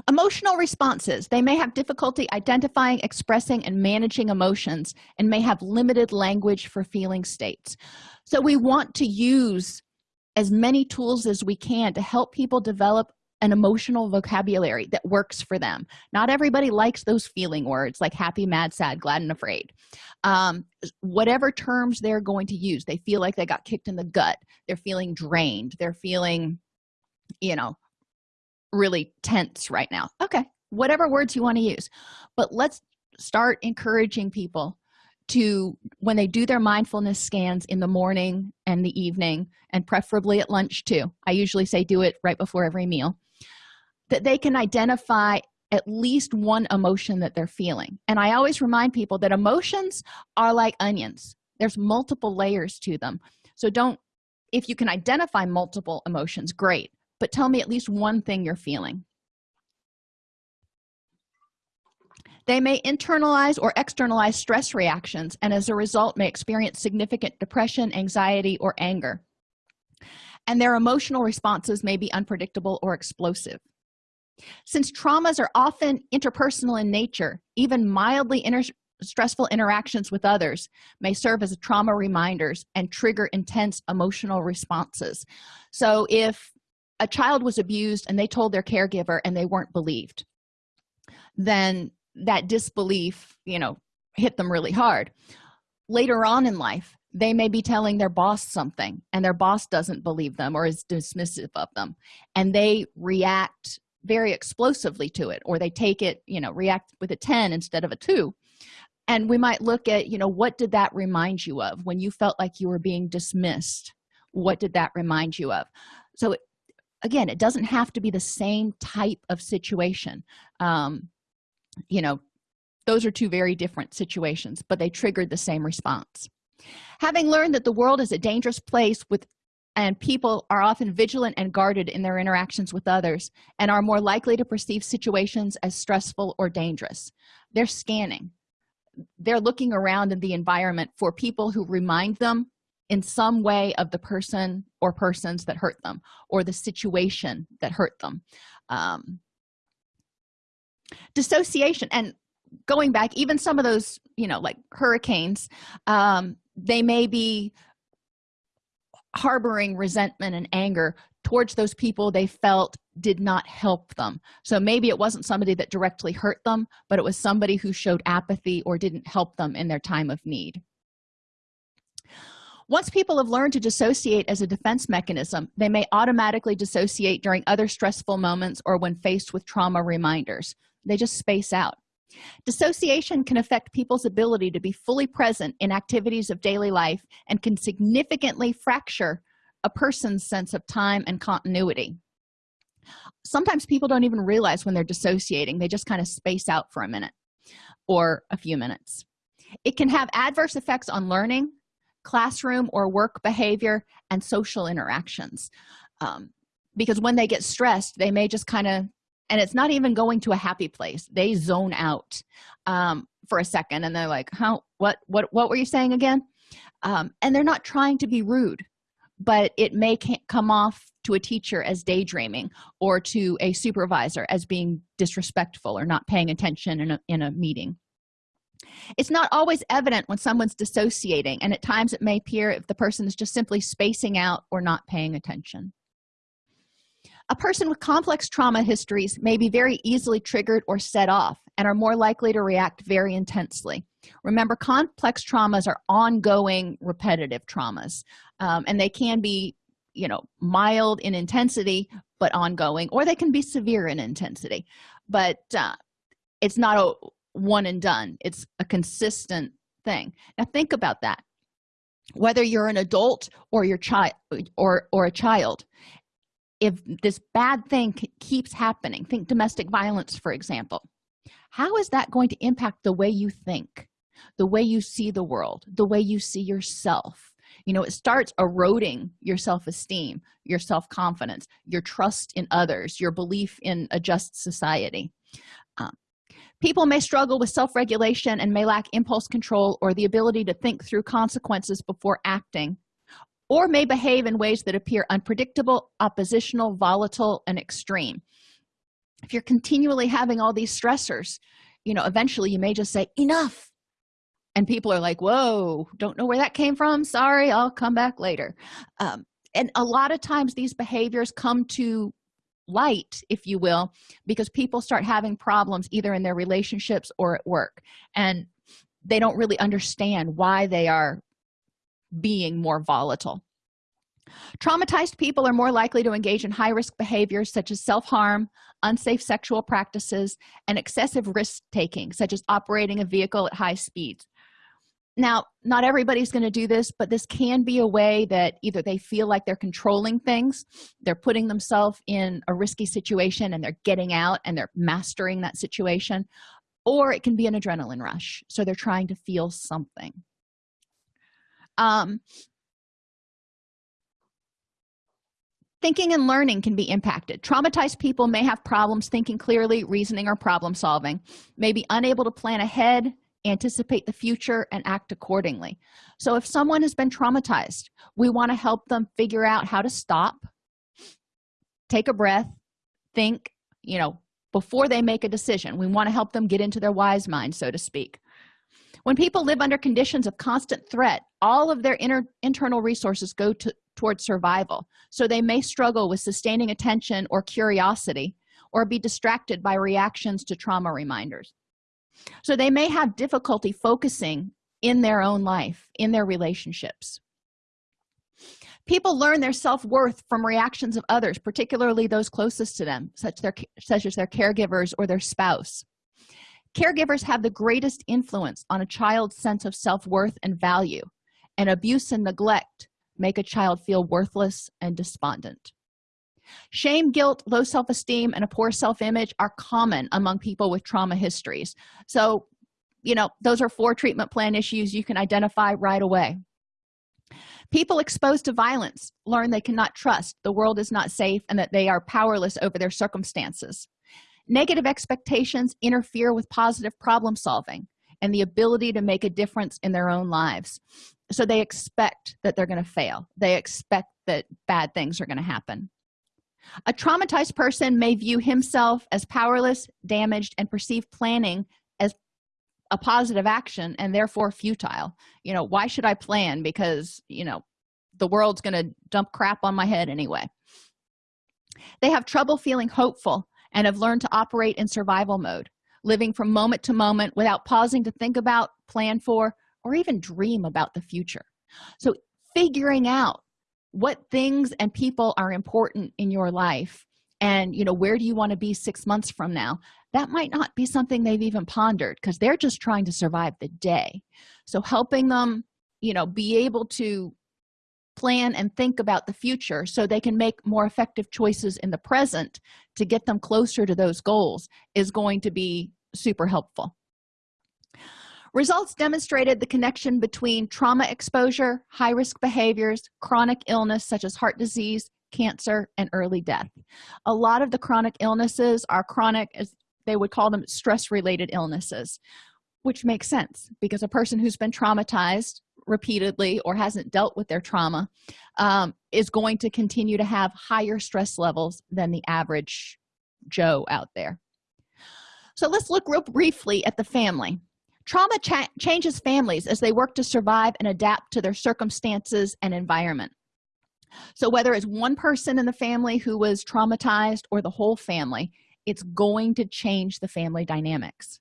emotional responses. They may have difficulty identifying expressing and managing emotions and may have limited language for feeling states. So we want to use as many tools as we can to help people develop an emotional vocabulary that works for them. Not everybody likes those feeling words like happy mad sad glad and afraid. Um, whatever terms they're going to use they feel like they got kicked in the gut. They're feeling drained. They're feeling you know really tense right now. Okay whatever words you want to use. But let's start encouraging people to when they do their mindfulness scans in the morning and the evening and preferably at lunch too i usually say do it right before every meal that they can identify at least one emotion that they're feeling. And i always remind people that emotions are like onions. There's multiple layers to them. So don't if you can identify multiple emotions great but tell me at least one thing you're feeling. They may internalize or externalize stress reactions and as a result may experience significant depression anxiety or anger. And their emotional responses may be unpredictable or explosive. Since traumas are often interpersonal in nature even mildly stressful interactions with others may serve as trauma reminders and trigger intense emotional responses. So if a child was abused and they told their caregiver and they weren't believed then that disbelief you know hit them really hard. Later on in life they may be telling their boss something and their boss doesn't believe them or is dismissive of them and they react very explosively to it or they take it you know react with a 10 instead of a 2 and we might look at you know what did that remind you of? When you felt like you were being dismissed what did that remind you of? So again it doesn't have to be the same type of situation. Um, you know those are two very different situations but they triggered the same response. Having learned that the world is a dangerous place with and people are often vigilant and guarded in their interactions with others and are more likely to perceive situations as stressful or dangerous. They're scanning. They're looking around in the environment for people who remind them in some way of the person or persons that hurt them or the situation that hurt them. Um, dissociation and going back even some of those you know like hurricanes um, they may be harboring resentment and anger towards those people they felt did not help them. So maybe it wasn't somebody that directly hurt them but it was somebody who showed apathy or didn't help them in their time of need once people have learned to dissociate as a defense mechanism they may automatically dissociate during other stressful moments or when faced with trauma reminders. They just space out. Dissociation can affect people's ability to be fully present in activities of daily life and can significantly fracture a person's sense of time and continuity. Sometimes people don't even realize when they're dissociating. They just kind of space out for a minute or a few minutes. It can have adverse effects on learning classroom or work behavior and social interactions. Um, because when they get stressed they may just kind of and it's not even going to a happy place. They zone out um, for a second and they're like how what what what were you saying again? Um, and they're not trying to be rude but it may come off to a teacher as daydreaming or to a supervisor as being disrespectful or not paying attention in a, in a meeting it's not always evident when someone's dissociating and at times it may appear if the person is just simply spacing out or not paying attention. A person with complex trauma histories may be very easily triggered or set off and are more likely to react very intensely. Remember complex traumas are ongoing repetitive traumas um, and they can be you know mild in intensity but ongoing or they can be severe in intensity. But uh, it's not a one and done. It's a consistent thing. Now think about that. Whether you're an adult or your child or or a child if this bad thing keeps happening think domestic violence for example. How is that going to impact the way you think the way you see the world the way you see yourself? You know it starts eroding your self-esteem your self-confidence your trust in others your belief in a just society. Um, people may struggle with self-regulation and may lack impulse control or the ability to think through consequences before acting or may behave in ways that appear unpredictable oppositional volatile and extreme. If you're continually having all these stressors you know eventually you may just say enough! And people are like whoa don't know where that came from. Sorry i'll come back later. Um, and a lot of times these behaviors come to light if you will because people start having problems either in their relationships or at work. And they don't really understand why they are being more volatile. Traumatized people are more likely to engage in high-risk behaviors such as self-harm unsafe sexual practices and excessive risk-taking such as operating a vehicle at high speeds now not everybody's going to do this but this can be a way that either they feel like they're controlling things they're putting themselves in a risky situation and they're getting out and they're mastering that situation or it can be an adrenaline rush so they're trying to feel something. Um, thinking and learning can be impacted. Traumatized people may have problems thinking clearly reasoning or problem solving. May be unable to plan ahead anticipate the future and act accordingly. So if someone has been traumatized we want to help them figure out how to stop take a breath think you know before they make a decision. We want to help them get into their wise mind so to speak. When people live under conditions of constant threat all of their inner internal resources go to towards survival. So they may struggle with sustaining attention or curiosity or be distracted by reactions to trauma reminders so they may have difficulty focusing in their own life in their relationships. People learn their self-worth from reactions of others particularly those closest to them such their such as their caregivers or their spouse. Caregivers have the greatest influence on a child's sense of self-worth and value and abuse and neglect make a child feel worthless and despondent shame guilt low self-esteem and a poor self-image are common among people with trauma histories. So you know those are four treatment plan issues you can identify right away. People exposed to violence learn they cannot trust the world is not safe and that they are powerless over their circumstances. Negative expectations interfere with positive problem solving and the ability to make a difference in their own lives. So they expect that they're going to fail. They expect that bad things are going to happen a traumatized person may view himself as powerless damaged and perceive planning as a positive action and therefore futile. You know why should i plan? Because you know the world's going to dump crap on my head anyway. They have trouble feeling hopeful and have learned to operate in survival mode living from moment to moment without pausing to think about plan for or even dream about the future. So figuring out what things and people are important in your life and you know where do you want to be six months from now? That might not be something they've even pondered because they're just trying to survive the day. So helping them you know be able to plan and think about the future so they can make more effective choices in the present to get them closer to those goals is going to be super helpful results demonstrated the connection between trauma exposure high-risk behaviors chronic illness such as heart disease cancer and early death. A lot of the chronic illnesses are chronic as they would call them stress related illnesses which makes sense because a person who's been traumatized repeatedly or hasn't dealt with their trauma um, is going to continue to have higher stress levels than the average joe out there. So let's look real briefly at the family trauma cha changes families as they work to survive and adapt to their circumstances and environment. So whether it's one person in the family who was traumatized or the whole family it's going to change the family dynamics.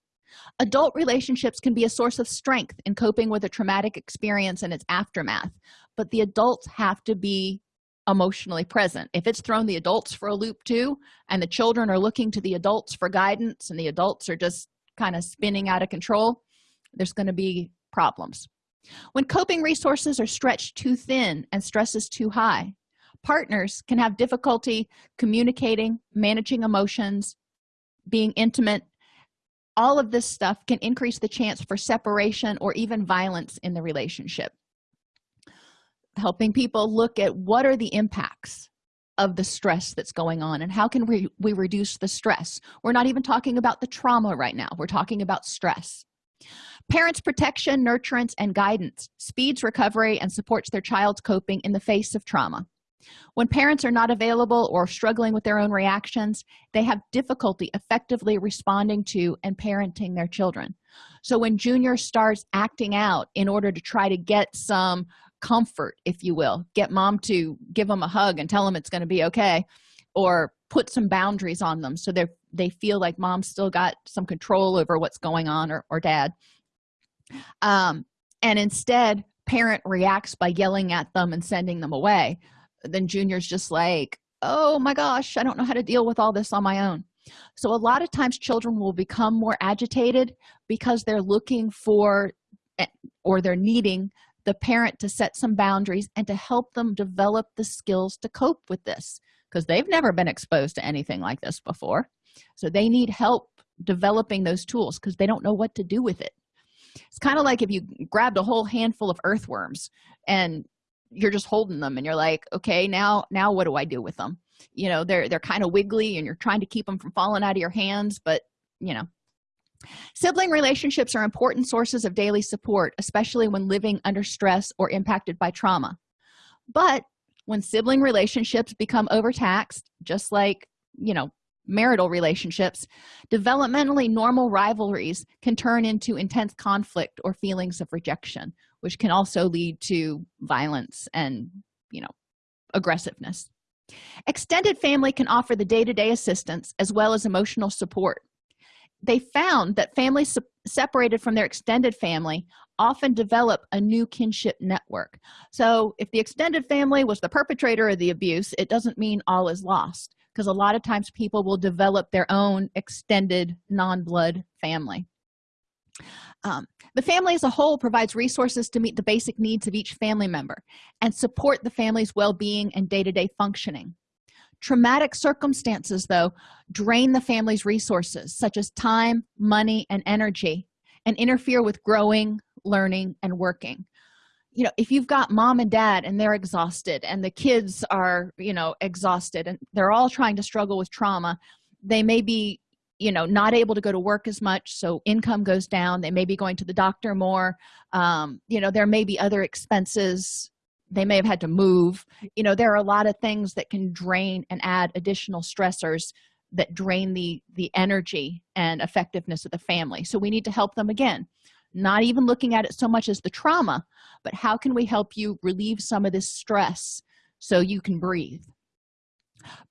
Adult relationships can be a source of strength in coping with a traumatic experience and its aftermath but the adults have to be emotionally present. If it's thrown the adults for a loop too and the children are looking to the adults for guidance and the adults are just kind of spinning out of control there's going to be problems. When coping resources are stretched too thin and stress is too high partners can have difficulty communicating managing emotions being intimate. All of this stuff can increase the chance for separation or even violence in the relationship. Helping people look at what are the impacts of the stress that's going on and how can we, we reduce the stress. We're not even talking about the trauma right now. We're talking about stress parents protection nurturance and guidance speeds recovery and supports their child's coping in the face of trauma. When parents are not available or struggling with their own reactions they have difficulty effectively responding to and parenting their children. So when junior starts acting out in order to try to get some comfort if you will get mom to give them a hug and tell them it's going to be okay or put some boundaries on them so they they feel like mom still got some control over what's going on or, or dad um, and instead parent reacts by yelling at them and sending them away. Then junior's just like oh my gosh i don't know how to deal with all this on my own. So a lot of times children will become more agitated because they're looking for eh, or they're needing the parent to set some boundaries and to help them develop the skills to cope with this because they've never been exposed to anything like this before. So they need help developing those tools because they don't know what to do with it it's kind of like if you grabbed a whole handful of earthworms and you're just holding them and you're like okay now now what do i do with them? You know they're they're kind of wiggly and you're trying to keep them from falling out of your hands but you know. Sibling relationships are important sources of daily support especially when living under stress or impacted by trauma. But when sibling relationships become overtaxed just like you know marital relationships developmentally normal rivalries can turn into intense conflict or feelings of rejection which can also lead to violence and you know aggressiveness. Extended family can offer the day-to-day -day assistance as well as emotional support. They found that families separated from their extended family often develop a new kinship network. So if the extended family was the perpetrator of the abuse it doesn't mean all is lost because a lot of times people will develop their own extended non-blood family. Um, the family as a whole provides resources to meet the basic needs of each family member and support the family's well-being and day-to-day -day functioning. Traumatic circumstances though drain the family's resources such as time money and energy and interfere with growing learning and working you know if you've got mom and dad and they're exhausted and the kids are you know exhausted and they're all trying to struggle with trauma they may be you know not able to go to work as much so income goes down they may be going to the doctor more um, you know there may be other expenses they may have had to move. You know there are a lot of things that can drain and add additional stressors that drain the the energy and effectiveness of the family. So we need to help them again not even looking at it so much as the trauma but how can we help you relieve some of this stress so you can breathe?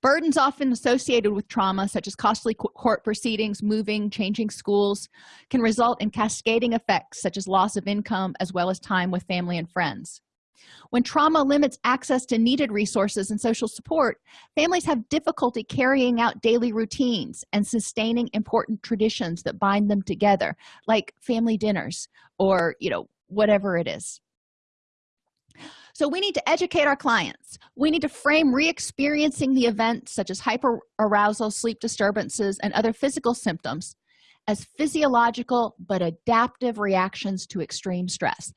Burdens often associated with trauma such as costly court proceedings moving changing schools can result in cascading effects such as loss of income as well as time with family and friends when trauma limits access to needed resources and social support families have difficulty carrying out daily routines and sustaining important traditions that bind them together like family dinners or you know whatever it is. So we need to educate our clients. We need to frame re-experiencing the event such as hyperarousal sleep disturbances and other physical symptoms as physiological but adaptive reactions to extreme stress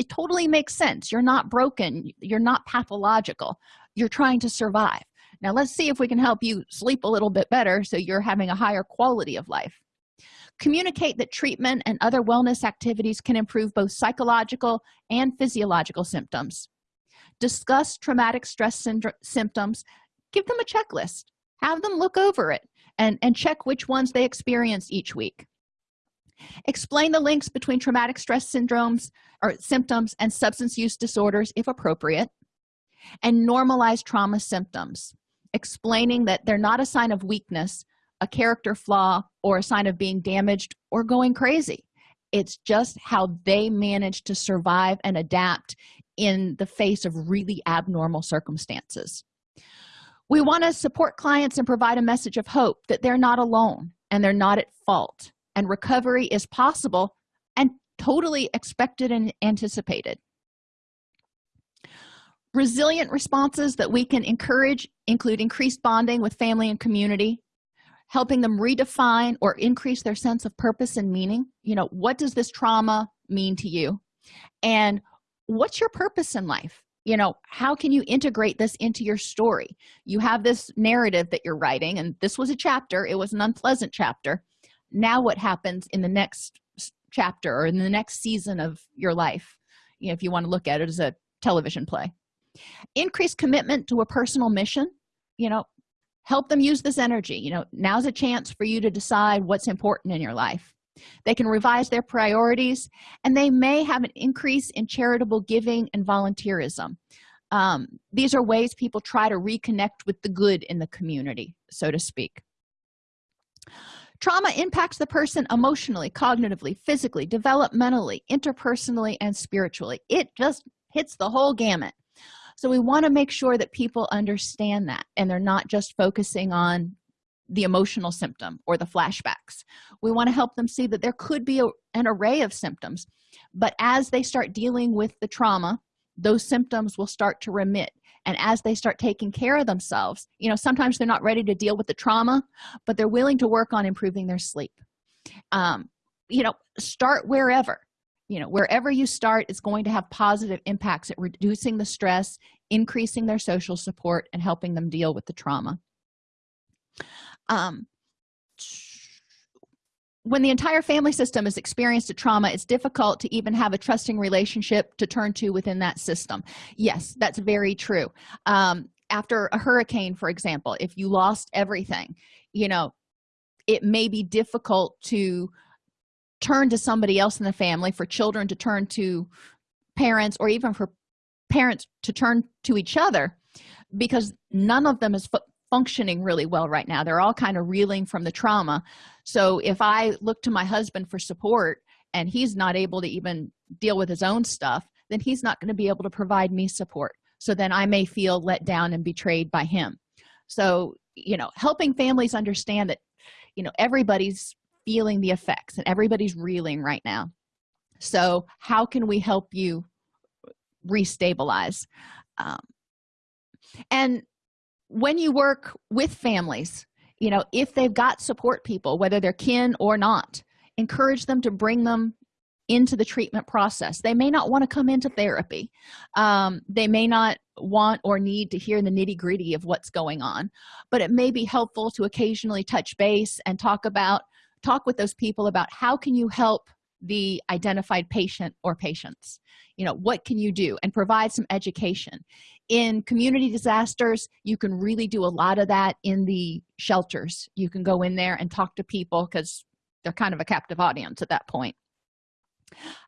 it totally makes sense. You're not broken. You're not pathological. You're trying to survive. Now let's see if we can help you sleep a little bit better so you're having a higher quality of life. Communicate that treatment and other wellness activities can improve both psychological and physiological symptoms. Discuss traumatic stress symptoms. Give them a checklist. Have them look over it and and check which ones they experience each week explain the links between traumatic stress syndromes or symptoms and substance use disorders if appropriate and normalize trauma symptoms explaining that they're not a sign of weakness a character flaw or a sign of being damaged or going crazy. It's just how they manage to survive and adapt in the face of really abnormal circumstances. We want to support clients and provide a message of hope that they're not alone and they're not at fault and recovery is possible and totally expected and anticipated. Resilient responses that we can encourage include increased bonding with family and community helping them redefine or increase their sense of purpose and meaning. You know what does this trauma mean to you? And what's your purpose in life? You know how can you integrate this into your story? You have this narrative that you're writing and this was a chapter. It was an unpleasant chapter now what happens in the next chapter or in the next season of your life you know, if you want to look at it as a television play. Increase commitment to a personal mission you know help them use this energy you know now's a chance for you to decide what's important in your life. They can revise their priorities and they may have an increase in charitable giving and volunteerism. Um, these are ways people try to reconnect with the good in the community so to speak trauma impacts the person emotionally cognitively physically developmentally interpersonally and spiritually. It just hits the whole gamut. So we want to make sure that people understand that and they're not just focusing on the emotional symptom or the flashbacks. We want to help them see that there could be a, an array of symptoms but as they start dealing with the trauma those symptoms will start to remit and as they start taking care of themselves you know sometimes they're not ready to deal with the trauma but they're willing to work on improving their sleep. Um, you know start wherever. You know wherever you start is going to have positive impacts at reducing the stress increasing their social support and helping them deal with the trauma. Um, when the entire family system has experienced a trauma it's difficult to even have a trusting relationship to turn to within that system. Yes that's very true. Um, after a hurricane for example if you lost everything you know it may be difficult to turn to somebody else in the family for children to turn to parents or even for parents to turn to each other because none of them is functioning really well right now. They're all kind of reeling from the trauma. So if i look to my husband for support and he's not able to even deal with his own stuff then he's not going to be able to provide me support. So then i may feel let down and betrayed by him. So you know helping families understand that you know everybody's feeling the effects and everybody's reeling right now. So how can we help you restabilize? Um, and when you work with families you know if they've got support people whether they're kin or not encourage them to bring them into the treatment process. They may not want to come into therapy. Um, they may not want or need to hear the nitty-gritty of what's going on but it may be helpful to occasionally touch base and talk about talk with those people about how can you help the identified patient or patients. You know what can you do? And provide some education. In community disasters you can really do a lot of that in the shelters. You can go in there and talk to people because they're kind of a captive audience at that point.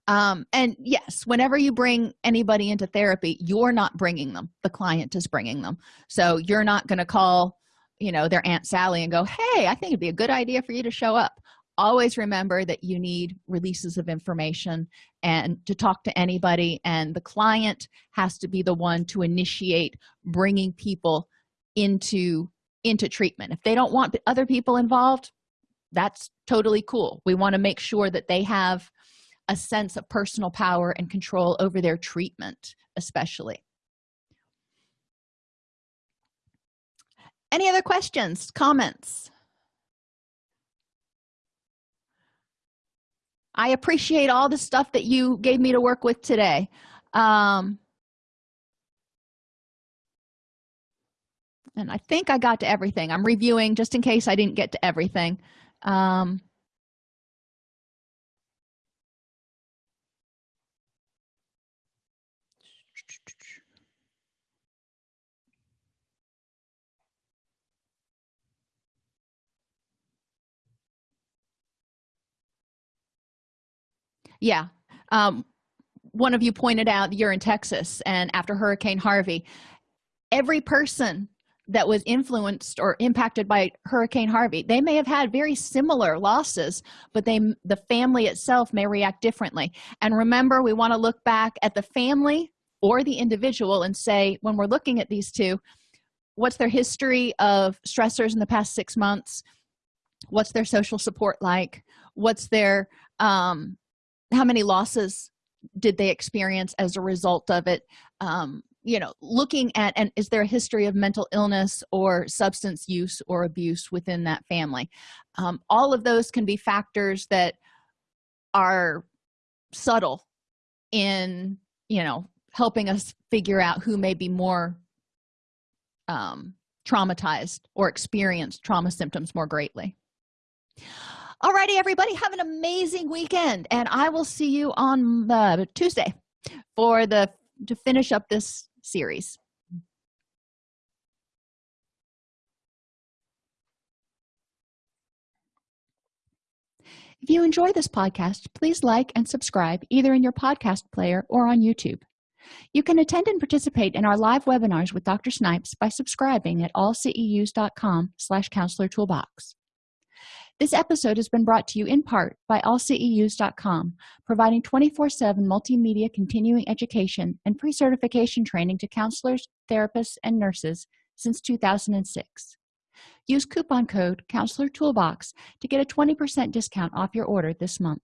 Um, and yes whenever you bring anybody into therapy you're not bringing them. The client is bringing them. So you're not going to call you know their aunt sally and go hey i think it'd be a good idea for you to show up always remember that you need releases of information and to talk to anybody and the client has to be the one to initiate bringing people into into treatment. If they don't want other people involved that's totally cool. We want to make sure that they have a sense of personal power and control over their treatment especially. Any other questions comments i appreciate all the stuff that you gave me to work with today. Um, and i think i got to everything. I'm reviewing just in case i didn't get to everything. Um, yeah. Um, one of you pointed out you're in texas and after hurricane harvey every person that was influenced or impacted by hurricane harvey they may have had very similar losses but they the family itself may react differently. And remember we want to look back at the family or the individual and say when we're looking at these two what's their history of stressors in the past six months? What's their social support like? What's their um how many losses did they experience as a result of it? Um, you know looking at and is there a history of mental illness or substance use or abuse within that family? Um, all of those can be factors that are subtle in you know helping us figure out who may be more um, traumatized or experience trauma symptoms more greatly Alrighty, everybody have an amazing weekend and i will see you on uh, tuesday for the to finish up this series. If you enjoy this podcast please like and subscribe either in your podcast player or on youtube. You can attend and participate in our live webinars with dr snipes by subscribing at allceus.com slash counselor toolbox this episode has been brought to you in part by allceus.com providing 24-7 multimedia continuing education and pre-certification training to counselors therapists and nurses since 2006 use coupon code counselor toolbox to get a 20% discount off your order this month